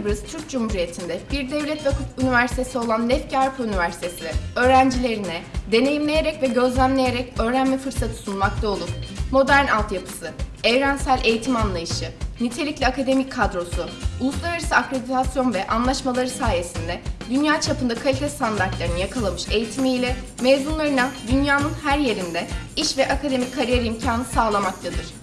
Kıbrıs Türk Cumhuriyeti'nde bir devlet vakıf üniversitesi olan Lefkarpa Üniversitesi öğrencilerine deneyimleyerek ve gözlemleyerek öğrenme fırsatı sunmakta olup modern altyapısı, evrensel eğitim anlayışı, nitelikli akademik kadrosu, uluslararası akreditasyon ve anlaşmaları sayesinde dünya çapında kalite standartlarını yakalamış eğitimiyle mezunlarına dünyanın her yerinde iş ve akademik kariyer imkanı sağlamaktadır.